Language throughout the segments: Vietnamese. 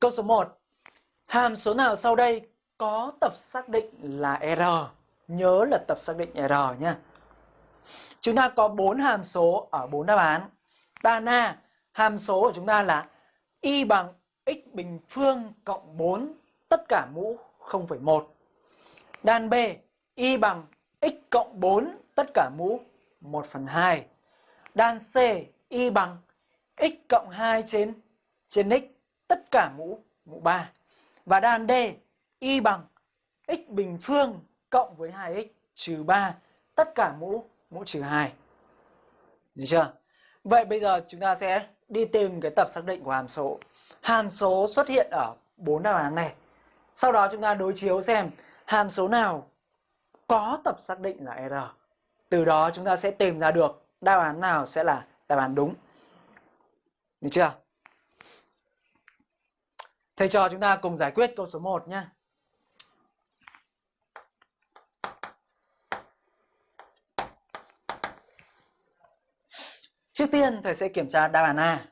Câu số 1. Hàm số nào sau đây có tập xác định là R? Nhớ là tập xác định R nhé. Chúng ta có 4 hàm số ở 4 đáp án. Đan A, hàm số của chúng ta là y bằng x bình phương cộng 4 tất cả mũ 0,1. Đan B, y bằng x cộng 4 tất cả mũ 1 phần 2. Đan C, y bằng x cộng 2 trên trên x tất cả mũ mũ 3. Và đan D, y bằng x bình phương cộng với 2x trừ 3 tất cả mũ mũ trừ 2. Được chưa? Vậy bây giờ chúng ta sẽ đi tìm cái tập xác định của hàm số. Hàm số xuất hiện ở bốn đáp án này. Sau đó chúng ta đối chiếu xem hàm số nào có tập xác định là R. Từ đó chúng ta sẽ tìm ra được đáp án nào sẽ là đáp án đúng. Được chưa? Thầy trò chúng ta cùng giải quyết câu số 1 nhé. Trước tiên thầy sẽ kiểm tra đáp án A.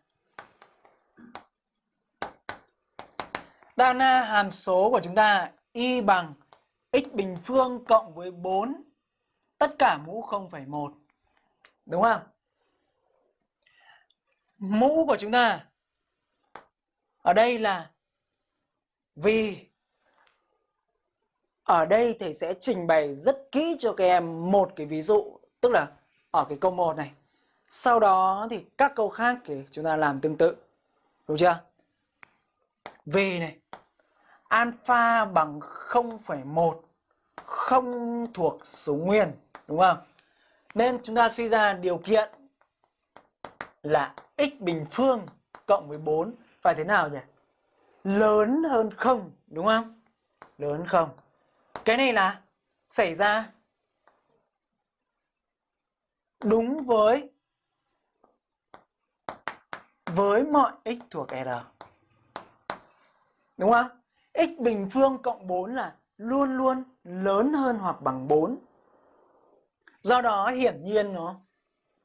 Đáp án A hàm số của chúng ta y bằng x bình phương cộng với 4 tất cả mũ 0,1. Đúng không? Mũ của chúng ta ở đây là vì ở đây thầy sẽ trình bày rất kỹ cho các em một cái ví dụ tức là ở cái câu 1 này sau đó thì các câu khác thì chúng ta làm tương tự. Đúng chưa? V này. Alpha bằng 0,1 không thuộc số nguyên. Đúng không? Nên chúng ta suy ra điều kiện là x bình phương cộng với 4 phải thế nào nhỉ? Lớn hơn không, Đúng không? Lớn hơn 0. Cái này là xảy ra đúng với với mọi x thuộc R. Đúng không? x bình phương cộng 4 là luôn luôn lớn hơn hoặc bằng 4. Do đó hiển nhiên nó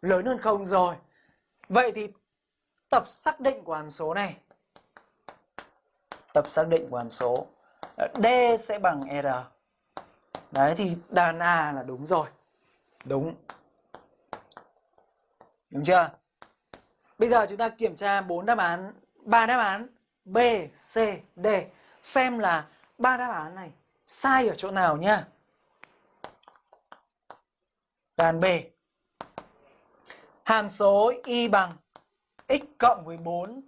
lớn hơn không rồi. Vậy thì tập xác định của hàm số này tập xác định của hàm số D sẽ bằng R. Đấy thì đàn A là đúng rồi. Đúng. Đúng chưa? Bây giờ chúng ta kiểm tra bốn đáp án, ba đáp án B, C, D xem là ba đáp án này sai ở chỗ nào nhá. đàn B. Hàm số y bằng x cộng với 4